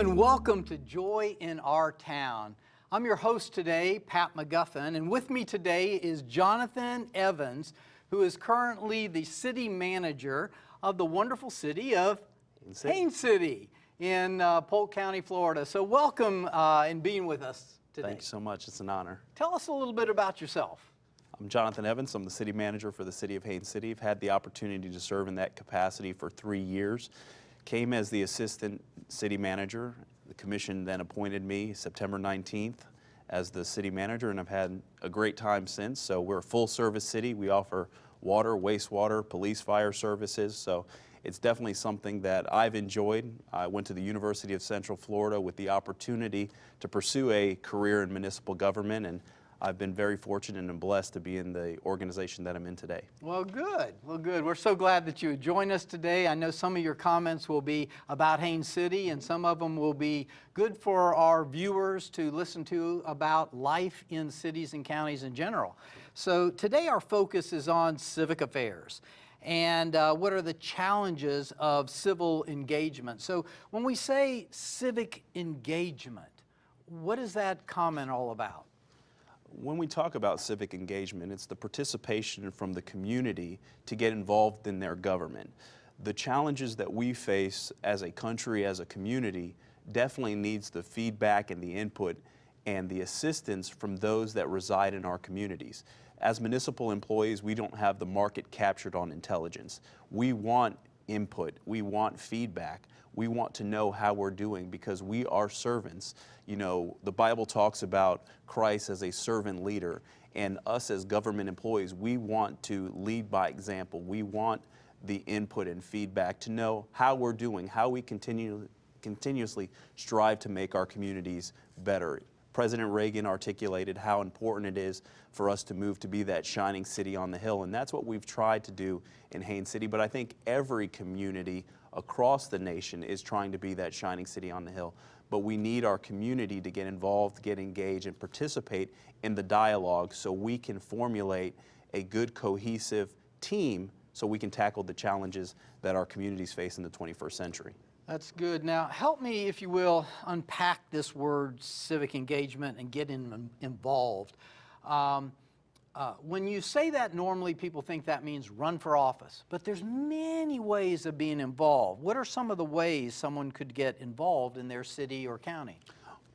and welcome to Joy in Our Town. I'm your host today, Pat McGuffin, and with me today is Jonathan Evans, who is currently the city manager of the wonderful city of. Haines City in uh, Polk County, Florida. So welcome uh, in being with us today. Thank you so much. It's an honor. Tell us a little bit about yourself. I'm Jonathan Evans. I'm the city manager for the city of Haines City. I've had the opportunity to serve in that capacity for three years. Came as the assistant city manager. The commission then appointed me September 19th as the city manager, and I've had a great time since. So we're a full service city. We offer water, wastewater, police, fire services. So it's definitely something that I've enjoyed. I went to the University of Central Florida with the opportunity to pursue a career in municipal government, and I've been very fortunate and blessed to be in the organization that I'm in today. Well, good. Well, good. We're so glad that you would join us today. I know some of your comments will be about Haines City, and some of them will be good for our viewers to listen to about life in cities and counties in general. So today our focus is on civic affairs and uh, what are the challenges of civil engagement. So when we say civic engagement, what is that comment all about? When we talk about civic engagement, it's the participation from the community to get involved in their government. The challenges that we face as a country, as a community, definitely needs the feedback and the input and the assistance from those that reside in our communities. As municipal employees, we don't have the market captured on intelligence. We want input, we want feedback, we want to know how we're doing because we are servants. You know, the Bible talks about Christ as a servant leader and us as government employees, we want to lead by example. We want the input and feedback to know how we're doing, how we continue, continuously strive to make our communities better. President Reagan articulated how important it is for us to move to be that shining city on the hill, and that's what we've tried to do in Haines City, but I think every community across the nation is trying to be that shining city on the hill. But we need our community to get involved, get engaged, and participate in the dialogue so we can formulate a good cohesive team so we can tackle the challenges that our communities face in the 21st century. That's good. Now, help me, if you will, unpack this word civic engagement and get in, involved. Um, uh, when you say that, normally people think that means run for office, but there's many ways of being involved. What are some of the ways someone could get involved in their city or county?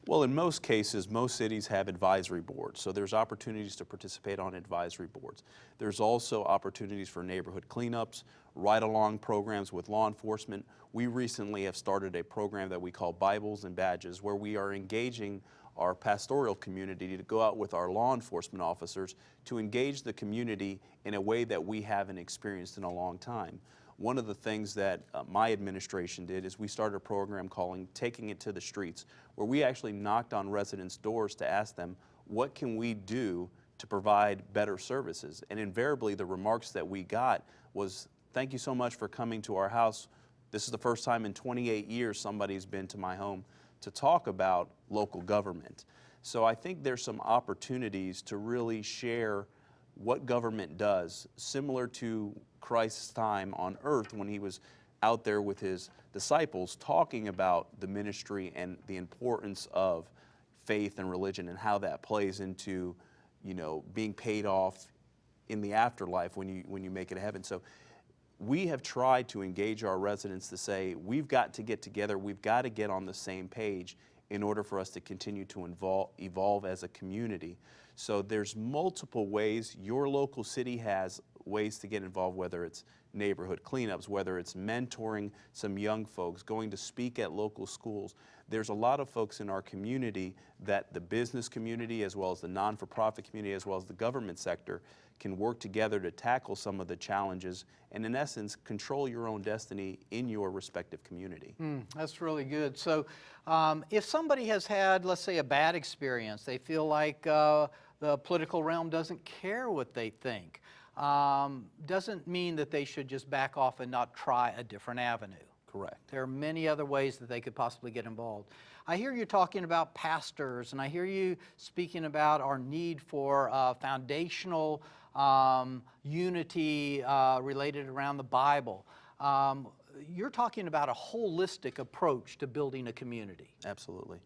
Well, in most cases, most cities have advisory boards, so there's opportunities to participate on advisory boards. There's also opportunities for neighborhood cleanups, ride-along programs with law enforcement. We recently have started a program that we call Bibles and Badges, where we are engaging our pastoral community to go out with our law enforcement officers to engage the community in a way that we haven't experienced in a long time. One of the things that uh, my administration did is we started a program calling Taking It to the Streets, where we actually knocked on residents' doors to ask them, what can we do to provide better services? And invariably the remarks that we got was, thank you so much for coming to our house. This is the first time in 28 years somebody's been to my home to talk about local government. So I think there's some opportunities to really share what government does, similar to Christ's time on earth when he was out there with his disciples talking about the ministry and the importance of faith and religion and how that plays into, you know, being paid off in the afterlife when you, when you make it to heaven. So we have tried to engage our residents to say, we've got to get together, we've got to get on the same page in order for us to continue to involve, evolve as a community. So there's multiple ways your local city has ways to get involved, whether it's neighborhood cleanups, whether it's mentoring some young folks, going to speak at local schools. There's a lot of folks in our community that the business community as well as the non-for-profit community as well as the government sector can work together to tackle some of the challenges and in essence control your own destiny in your respective community. Mm, that's really good. So um, if somebody has had, let's say, a bad experience, they feel like uh, the political realm doesn't care what they think, um, doesn't mean that they should just back off and not try a different avenue. Correct. There are many other ways that they could possibly get involved. I hear you talking about pastors, and I hear you speaking about our need for uh, foundational um, unity uh, related around the Bible. Um, you're talking about a holistic approach to building a community. Absolutely.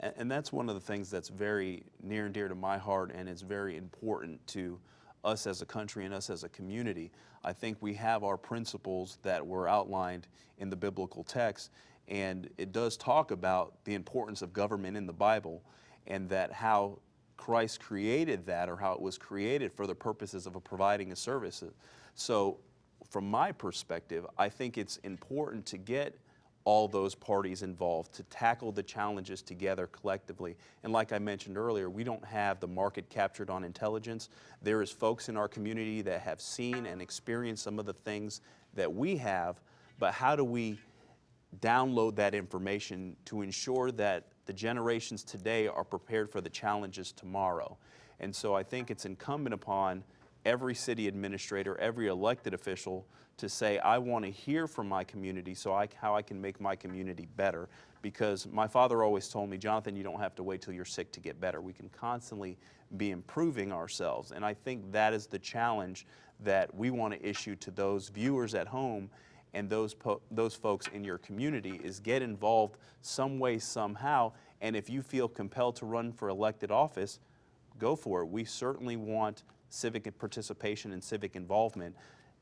And that's one of the things that's very near and dear to my heart and it's very important to us as a country and us as a community. I think we have our principles that were outlined in the biblical text, and it does talk about the importance of government in the Bible and that how Christ created that or how it was created for the purposes of providing a service. So, from my perspective, I think it's important to get all those parties involved to tackle the challenges together collectively. And like I mentioned earlier, we don't have the market captured on intelligence. There is folks in our community that have seen and experienced some of the things that we have, but how do we download that information to ensure that the generations today are prepared for the challenges tomorrow. And so I think it's incumbent upon every city administrator, every elected official to say, I want to hear from my community so I, how I can make my community better. Because my father always told me, Jonathan, you don't have to wait till you're sick to get better. We can constantly be improving ourselves. And I think that is the challenge that we want to issue to those viewers at home and those, those folks in your community is get involved some way, somehow. And if you feel compelled to run for elected office, go for it. We certainly want civic participation and civic involvement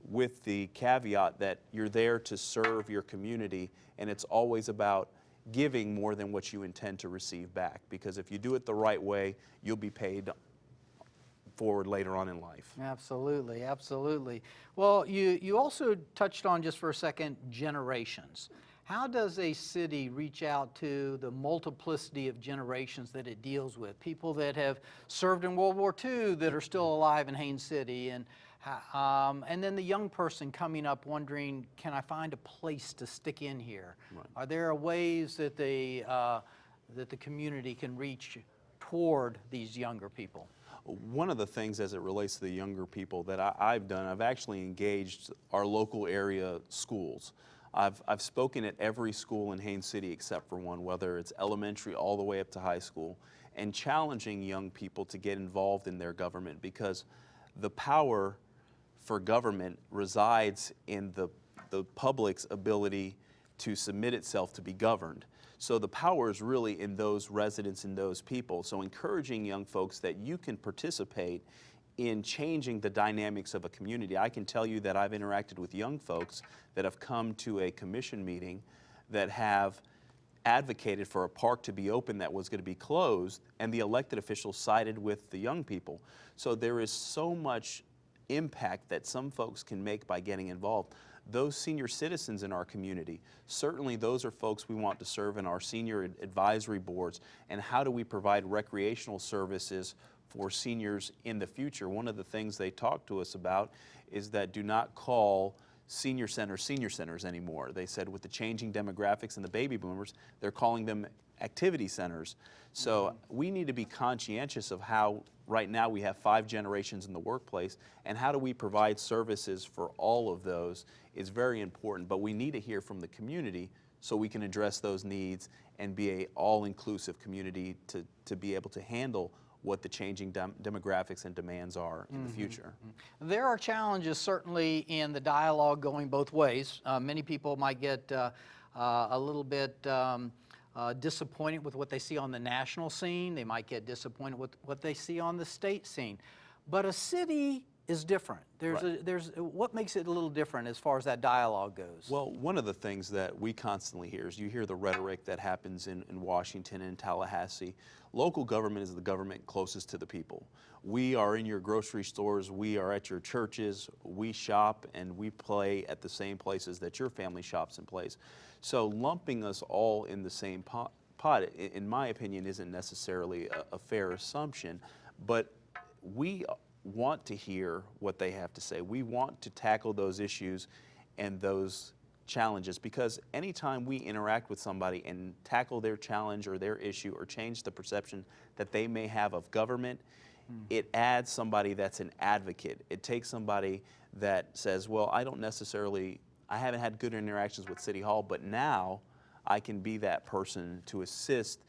with the caveat that you're there to serve your community and it's always about giving more than what you intend to receive back. Because if you do it the right way, you'll be paid forward later on in life. Absolutely, absolutely. Well, you, you also touched on just for a second generations. How does a city reach out to the multiplicity of generations that it deals with? People that have served in World War II that are still alive in Haines City, and um, and then the young person coming up wondering, can I find a place to stick in here? Right. Are there ways that the uh, that the community can reach toward these younger people? One of the things as it relates to the younger people that I, I've done, I've actually engaged our local area schools. I've, I've spoken at every school in Haines City except for one, whether it's elementary all the way up to high school, and challenging young people to get involved in their government because the power for government resides in the, the public's ability to submit itself to be governed. So the power is really in those residents and those people. So encouraging young folks that you can participate in changing the dynamics of a community. I can tell you that I've interacted with young folks that have come to a commission meeting that have advocated for a park to be open that was going to be closed, and the elected officials sided with the young people. So there is so much impact that some folks can make by getting involved. Those senior citizens in our community, certainly those are folks we want to serve in our senior advisory boards. And how do we provide recreational services for seniors in the future? One of the things they talked to us about is that do not call senior centers senior centers anymore. They said with the changing demographics and the baby boomers, they're calling them activity centers. So mm-hmm. we need to be conscientious of how right now we have five generations in the workplace and how do we provide services for all of those is very important. But we need to hear from the community so we can address those needs and be a all-inclusive community to, to be able to handle what the changing dem- demographics and demands are in the future. There are challenges certainly in the dialogue going both ways. Uh, many people might get uh, uh, a little bit um, uh, disappointed with what they see on the national scene. They might get disappointed with what they see on the state scene. But a city is different. There's Right. a, there's what makes it a little different as far as that dialogue goes. Well, one of the things that we constantly hear is you hear the rhetoric that happens in, in Washington and Tallahassee. Local government is the government closest to the people. We are in your grocery stores, we are at your churches, we shop and we play at the same places that your family shops and plays. So lumping us all in the same pot, pot in my opinion, isn't necessarily a, a fair assumption, but we want to hear what they have to say. We want to tackle those issues and those challenges because anytime we interact with somebody and tackle their challenge or their issue or change the perception that they may have of government, hmm. it adds somebody that's an advocate. It takes somebody that says, well, I don't necessarily, I haven't had good interactions with City Hall, but now I can be that person to assist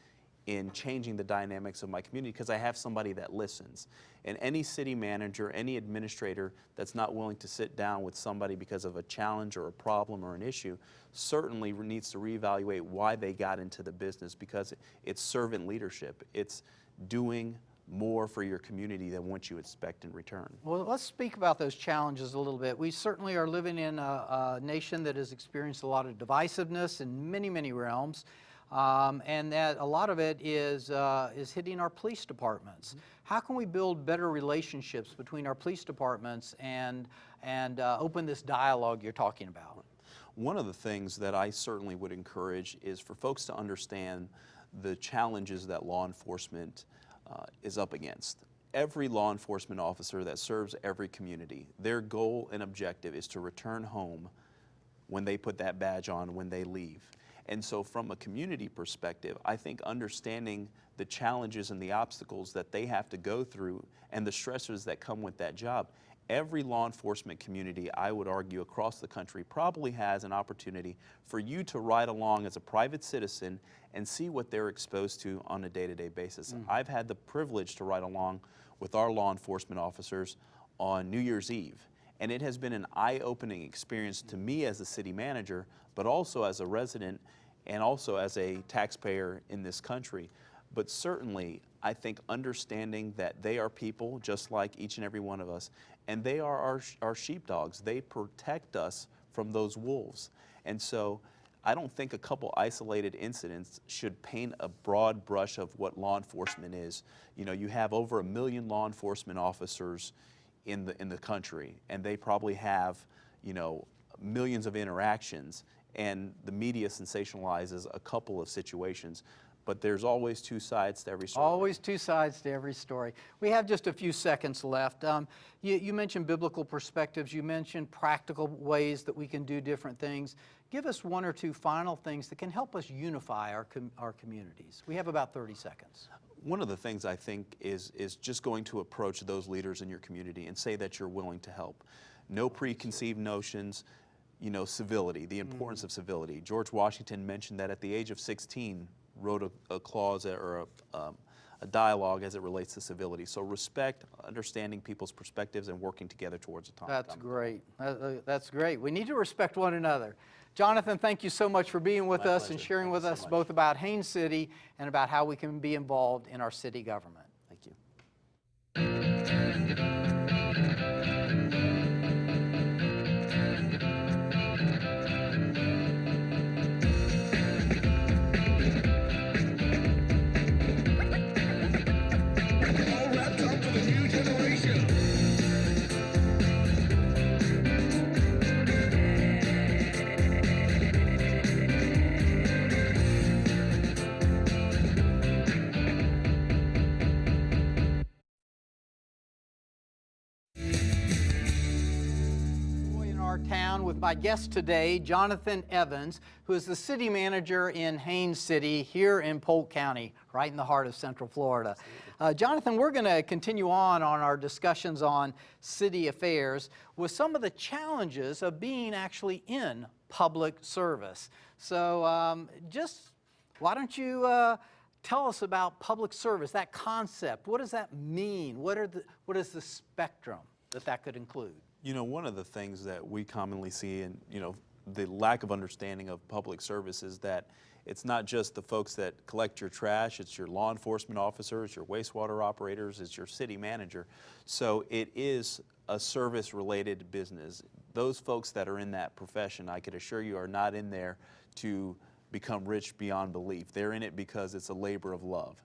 in changing the dynamics of my community because I have somebody that listens. And any city manager, any administrator that's not willing to sit down with somebody because of a challenge or a problem or an issue certainly needs to reevaluate why they got into the business because it's servant leadership. It's doing more for your community than what you expect in return. Well, let's speak about those challenges a little bit. We certainly are living in a, a nation that has experienced a lot of divisiveness in many, many realms. Um, and that a lot of it is, uh, is hitting our police departments. How can we build better relationships between our police departments and, and uh, open this dialogue you're talking about? One of the things that I certainly would encourage is for folks to understand the challenges that law enforcement uh, is up against. Every law enforcement officer that serves every community, their goal and objective is to return home when they put that badge on, when they leave. And so from a community perspective, I think understanding the challenges and the obstacles that they have to go through and the stressors that come with that job, every law enforcement community, I would argue, across the country probably has an opportunity for you to ride along as a private citizen and see what they're exposed to on a day-to-day basis. Mm. I've had the privilege to ride along with our law enforcement officers on New Year's Eve. And it has been an eye-opening experience to me as a city manager, but also as a resident and also as a taxpayer in this country. But certainly, I think understanding that they are people just like each and every one of us, and they are our, our sheepdogs. They protect us from those wolves. And so I don't think a couple isolated incidents should paint a broad brush of what law enforcement is. You know, you have over a million law enforcement officers in the, in the country, and they probably have, you know, millions of interactions, and the media sensationalizes a couple of situations. But there's always two sides to every story. Always two sides to every story. We have just a few seconds left. Um, you, you mentioned biblical perspectives. You mentioned practical ways that we can do different things. Give us one or two final things that can help us unify our, com our communities. We have about 30 seconds. One of the things I think is, is just going to approach those leaders in your community and say that you're willing to help. No preconceived notions, you know, civility, the importance of civility. George Washington mentioned that at the age of 16, wrote a, a clause or a, um, a dialogue as it relates to civility. So respect, understanding people's perspectives, and working together towards a time. That's great. Uh, That's great. We need to respect one another. Jonathan, thank you so much for being with My us and sharing Thank with you so us both about Haines City and about how we can be involved in our city government. With my guest today, Jonathan Evans, who is the city manager in Haines City here in Polk County, right in the heart of Central Florida. Uh, Jonathan, we're going to continue on on our discussions on city affairs with some of the challenges of being actually in public service. So um, just why don't you uh, tell us about public service, that concept? What does that mean? What, are the, what is the spectrum that that could include? You know, one of the things that we commonly see in, you know, the lack of understanding of public service is that it's not just the folks that collect your trash, it's your law enforcement officers, your wastewater operators, it's your city manager. So it is a service related business. Those folks that are in that profession, I could assure you, are not in there to become rich beyond belief. They're in it because it's a labor of love.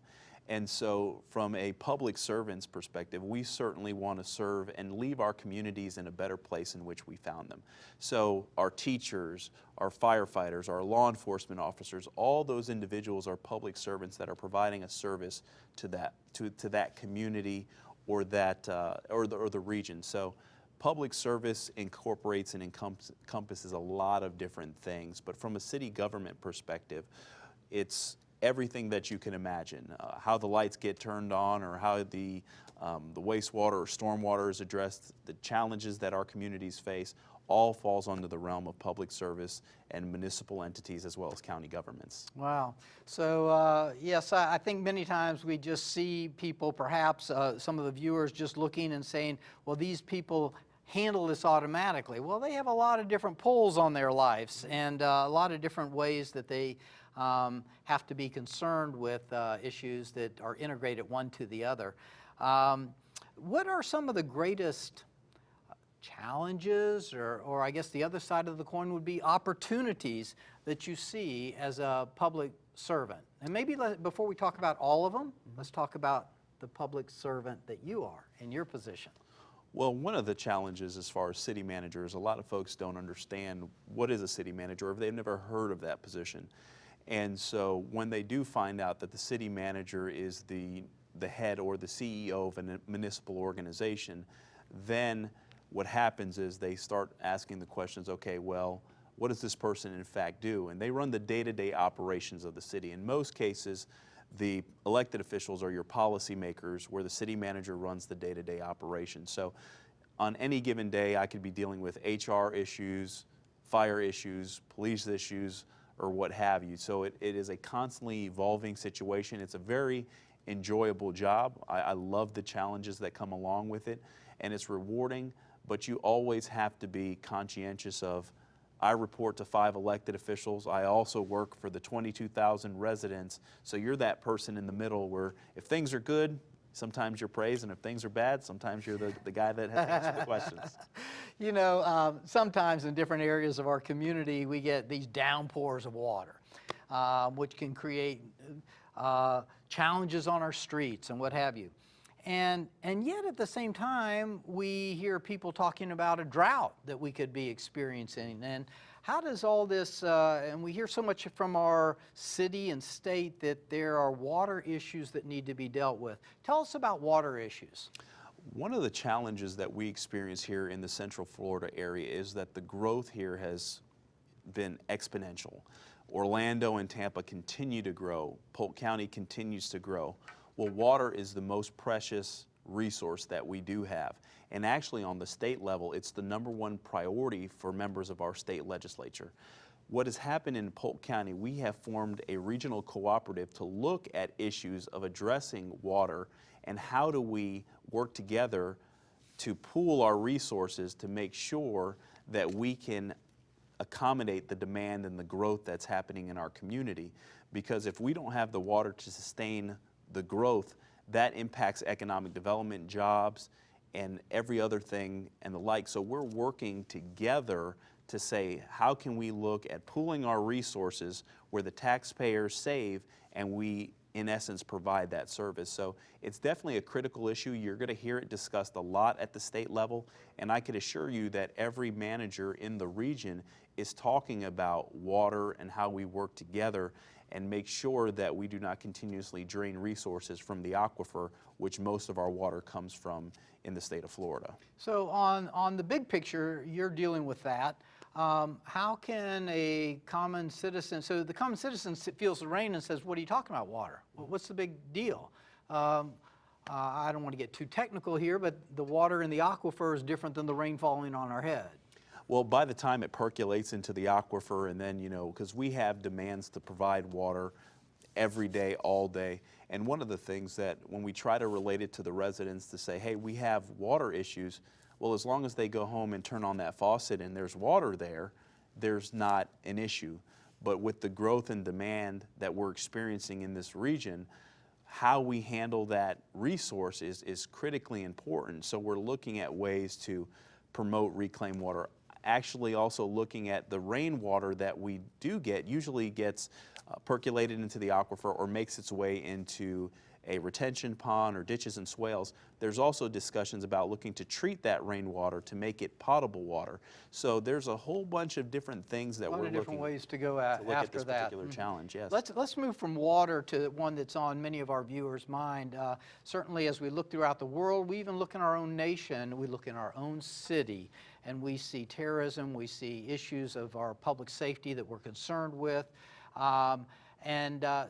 And so, from a public servant's perspective, we certainly want to serve and leave our communities in a better place in which we found them. So, our teachers, our firefighters, our law enforcement officers, all those individuals are public servants that are providing a service to that, to, to that community or, that, uh, or, the, or the region. So, public service incorporates and encompasses a lot of different things, but from a city government perspective, it's everything that you can imagine, uh, how the lights get turned on or how the, um, the wastewater or stormwater is addressed, the challenges that our communities face, all falls under the realm of public service and municipal entities as well as county governments. Wow. So, uh, yes, I, I think many times we just see people, perhaps uh, some of the viewers, just looking and saying, well, these people handle this automatically. Well, they have a lot of different pulls on their lives and uh, a lot of different ways that they um, have to be concerned with uh, issues that are integrated one to the other. Um, what are some of the greatest challenges, or, or I guess the other side of the coin would be opportunities that you see as a public servant? And maybe let, before we talk about all of them, let's talk about the public servant that you are in your position. Well, one of the challenges as far as city managers, a lot of folks don't understand what is a city manager or they've never heard of that position. And so when they do find out that the city manager is the, the head or the CEO of a municipal organization, then what happens is they start asking the questions, okay, well, what does this person in fact do? And they run the day-to-day operations of the city. In most cases, the elected officials are your policymakers where the city manager runs the day-to-day operations. So on any given day, I could be dealing with HR issues, fire issues, police issues, or what have you. So it, it is a constantly evolving situation. It's a very enjoyable job. I, I love the challenges that come along with it, and it's rewarding, but you always have to be conscientious of I report to five elected officials. I also work for the 22,000 residents. So you're that person in the middle where if things are good, sometimes you're praised, and if things are bad, sometimes you're the, the guy that has to answer the questions. You know, um, sometimes in different areas of our community, we get these downpours of water, uh, which can create uh, challenges on our streets and what have you. And, and yet at the same time, we hear people talking about a drought that we could be experiencing. And how does all this, uh, and we hear so much from our city and state that there are water issues that need to be dealt with. Tell us about water issues. One of the challenges that we experience here in the Central Florida area is that the growth here has been exponential. Orlando and Tampa continue to grow. Polk County continues to grow. Well, water is the most precious resource that we do have. And actually on the state level, it's the number one priority for members of our state legislature. What has happened in Polk County, we have formed a regional cooperative to look at issues of addressing water and how do we work together to pool our resources to make sure that we can accommodate the demand and the growth that's happening in our community. Because if we don't have the water to sustain the growth, that impacts economic development, jobs, and every other thing and the like. So we're working together to say, how can we look at pooling our resources where the taxpayers save and we, in essence, provide that service. So it's definitely a critical issue. You're going to hear it discussed a lot at the state level, and I could assure you that every manager in the region is talking about water and how we work together and make sure that we do not continuously drain resources from the aquifer, which most of our water comes from in the state of Florida. So on, on the big picture, you're dealing with that. Um, how can a common citizen, so the common citizen feels the rain and says, what are you talking about water? What's the big deal? Um, uh, I don't want to get too technical here, but the water in the aquifer is different than the rain falling on our head. Well, by the time it percolates into the aquifer and then, you know, because we have demands to provide water every day, all day. And one of the things that when we try to relate it to the residents to say, hey, we have water issues, well, as long as they go home and turn on that faucet and there's water there, there's not an issue. But with the growth and demand that we're experiencing in this region, how we handle that resource is, is critically important. So we're looking at ways to promote reclaimed water actually also looking at the rainwater that we do get usually gets uh, percolated into the aquifer or makes its way into a retention pond or ditches and swales. There's also discussions about looking to treat that rainwater to make it potable water. So there's a whole bunch of different things that A lot we're of different looking ways to go at, to look after at this that. particular Mhm. challenge. Yes. Let's, let's move from water to one that's on many of our viewers' mind. Uh, certainly as we look throughout the world, we even look in our own nation, we look in our own city, and we see terrorism, we see issues of our public safety that we're concerned with. Um, And, uh,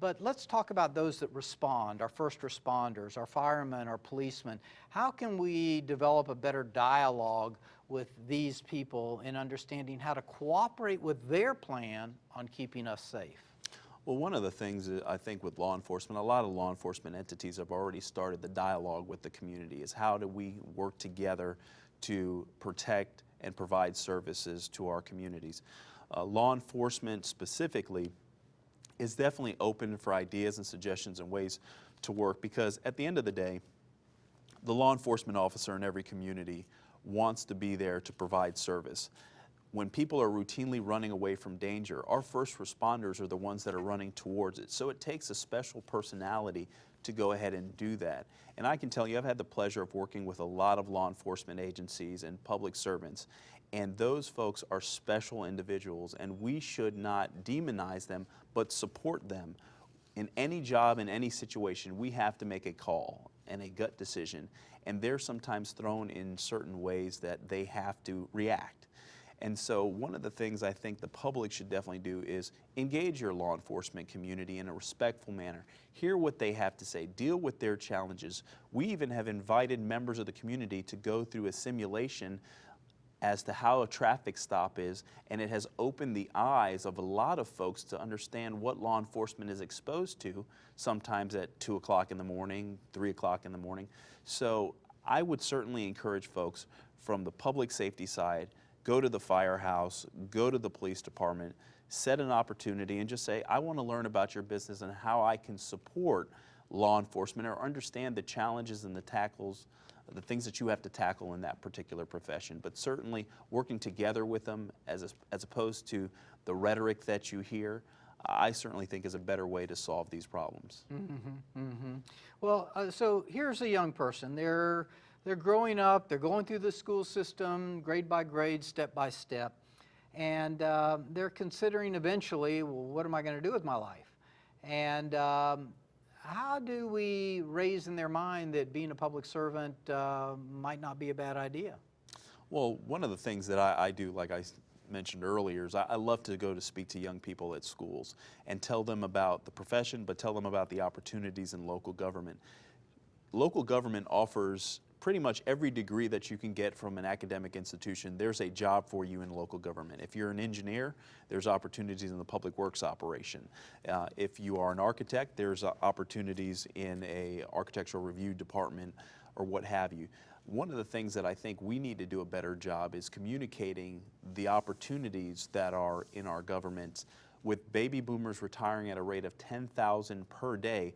but let's talk about those that respond, our first responders, our firemen, our policemen. How can we develop a better dialogue with these people in understanding how to cooperate with their plan on keeping us safe? Well, one of the things I think with law enforcement, a lot of law enforcement entities have already started the dialogue with the community is how do we work together to protect and provide services to our communities. Uh, law enforcement specifically is definitely open for ideas and suggestions and ways to work because at the end of the day, the law enforcement officer in every community wants to be there to provide service. When people are routinely running away from danger, our first responders are the ones that are running towards it. So it takes a special personality to go ahead and do that. And I can tell you, I've had the pleasure of working with a lot of law enforcement agencies and public servants, and those folks are special individuals, and we should not demonize them, but support them. In any job, in any situation, we have to make a call and a gut decision, and they're sometimes thrown in certain ways that they have to react. And so one of the things I think the public should definitely do is engage your law enforcement community in a respectful manner. Hear what they have to say, deal with their challenges. We even have invited members of the community to go through a simulation as to how a traffic stop is, and it has opened the eyes of a lot of folks to understand what law enforcement is exposed to, sometimes at 2 o'clock in the morning, 3 o'clock in the morning. So I would certainly encourage folks from the public safety side, go to the firehouse, go to the police department, set an opportunity and just say, I want to learn about your business and how I can support law enforcement or understand the challenges and the tackles, the things that you have to tackle in that particular profession. But certainly working together with them as, as opposed to the rhetoric that you hear, I certainly think is a better way to solve these problems. Mm -hmm, mm -hmm. Well, uh, so here's a young person. They're, they're growing up, they're going through the school system, grade by grade, step by step, and uh, they're considering eventually, well, what am I going to do with my life? And um, how do we raise in their mind that being a public servant uh, might not be a bad idea? Well, one of the things that I, I do, like I mentioned earlier, is I, I love to go to speak to young people at schools and tell them about the profession, but tell them about the opportunities in local government. Local government offers pretty much every degree that you can get from an academic institution. There's a job for you in local government. If you're an engineer, there's opportunities in the public works operation. Uh, if you are an architect, there's uh, opportunities in a architectural review department or what have you. One of the things that I think we need to do a better job is communicating the opportunities that are in our government. With baby boomers retiring at a rate of 10,000 per day,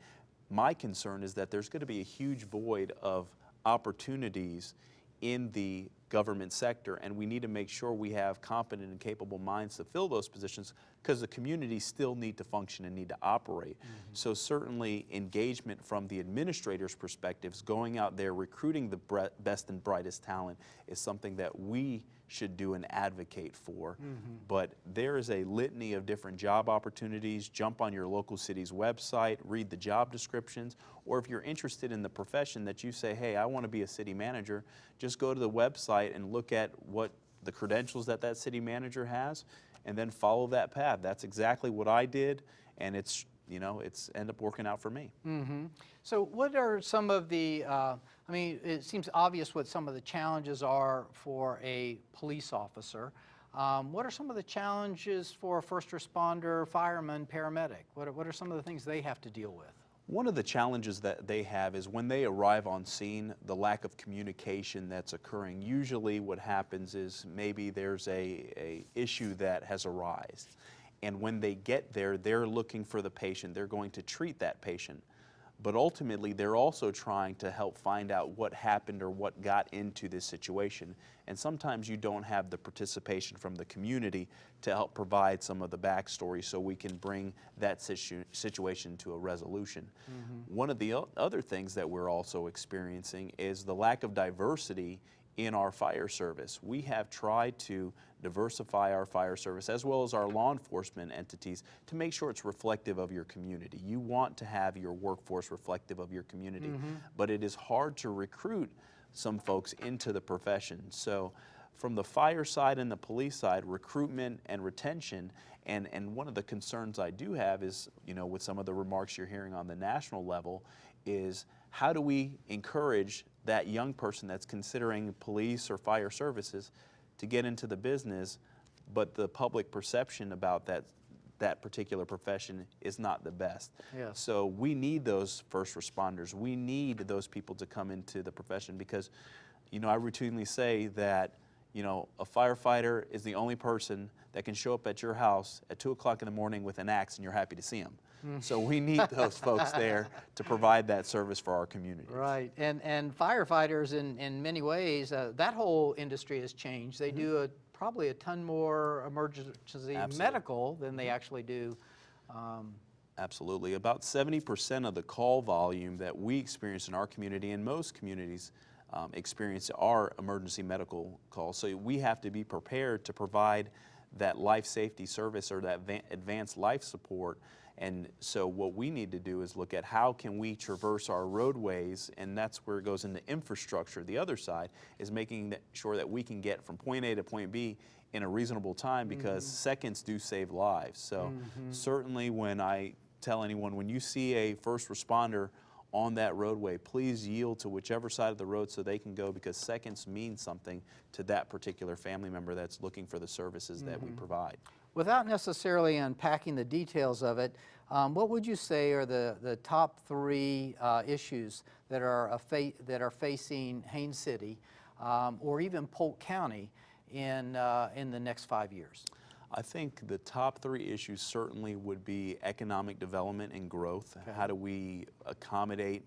my concern is that there's going to be a huge void of opportunities in the government sector, and we need to make sure we have competent and capable minds to fill those positions because the communities still need to function and need to operate. Mm-hmm. So certainly engagement from the administrator's perspectives, going out there recruiting the best and brightest talent is something that we should do and advocate for. Mm-hmm. But there is a litany of different job opportunities. Jump on your local city's website, read the job descriptions, or if you're interested in the profession that you say, hey, I want to be a city manager, just go to the website and look at what the credentials that that city manager has and then follow that path. That's exactly what I did and it's, you know, it's end up working out for me. So what are some of the, uh, I mean, it seems obvious what some of the challenges are for a police officer. Um, what are some of the challenges for a first responder, fireman, paramedic? What are, what are some of the things they have to deal with? One of the challenges that they have is when they arrive on scene, the lack of communication that's occurring. Usually what happens is maybe there's a, a issue that has arisen. And when they get there, they're looking for the patient. They're going to treat that patient. But ultimately, they're also trying to help find out what happened or what got into this situation. And sometimes you don't have the participation from the community to help provide some of the backstory so we can bring that situ- situation to a resolution. Mm-hmm. One of the o- other things that we're also experiencing is the lack of diversity in our fire service. We have tried to diversify our fire service as well as our law enforcement entities to make sure it's reflective of your community. You want to have your workforce reflective of your community, mm-hmm. but it is hard to recruit some folks into the profession. So from the fire side and the police side, recruitment and retention, and, and one of the concerns I do have is, you know, with some of the remarks you're hearing on the national level, is how do we encourage that young person that's considering police or fire services to get into the business, but the public perception about that that particular profession is not the best. Yes. So we need those first responders. We need those people to come into the profession because, you know, I routinely say that, you know, a firefighter is the only person that can show up at your house at two o'clock in the morning with an axe and you're happy to see them. So we need those folks there to provide that service for our community. Right, and, and firefighters in, in many ways, uh, that whole industry has changed. They do a, probably a ton more emergency Absolutely. medical than they actually do. Um, Absolutely. About 70% of the call volume that we experience in our community and most communities um, experience are emergency medical calls. So we have to be prepared to provide that life safety service or that advanced life support. And so what we need to do is look at how can we traverse our roadways, and that's where it goes into infrastructure. The other side is making that- sure that we can get from point A to point B in a reasonable time because seconds do save lives. So certainly when I tell anyone, when you see a first responder on that roadway, please yield to whichever side of the road so they can go because seconds mean something to that particular family member that's looking for the services that we provide. Without necessarily unpacking the details of it, um, what would you say are the, the top three uh, issues that are, a fa- that are facing Haines City um, or even Polk County in, uh, in the next five years? I think the top three issues certainly would be economic development and growth. How do we accommodate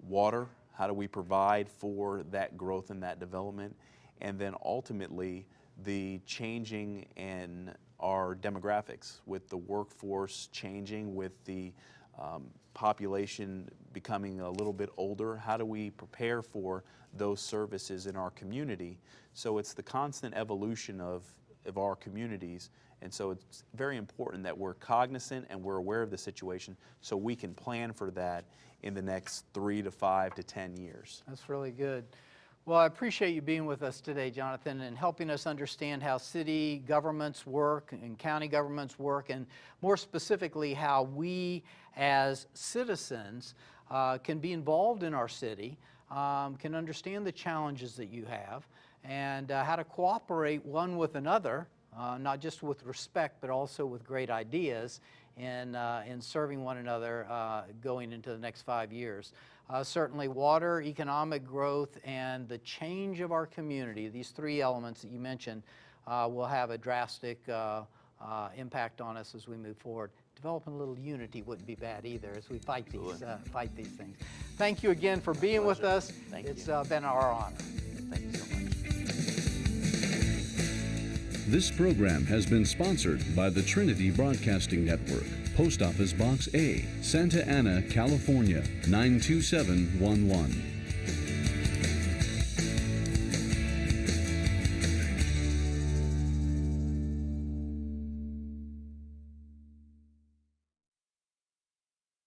water? How do we provide for that growth and that development? And then ultimately, the changing in our demographics with the workforce changing, with the um, population becoming a little bit older. How do we prepare for those services in our community? So it's the constant evolution of, of our communities. And so it's very important that we're cognizant and we're aware of the situation so we can plan for that in the next three to five to 10 years. That's really good. Well, I appreciate you being with us today, Jonathan, and helping us understand how city governments work and county governments work, and more specifically, how we as citizens uh, can be involved in our city, um, can understand the challenges that you have, and uh, how to cooperate one with another, uh, not just with respect, but also with great ideas in, uh, in serving one another uh, going into the next five years. Uh, certainly water, economic growth, and the change of our community, these three elements that you mentioned, uh, will have a drastic uh, uh, impact on us as we move forward. Developing a little unity wouldn't be bad either as we fight these, uh, fight these things. Thank you again for being with us. Thank It's you. uh, been our honor. Thank you so much. This program has been sponsored by the Trinity Broadcasting Network, Post Office Box A, Santa Ana, California 92711.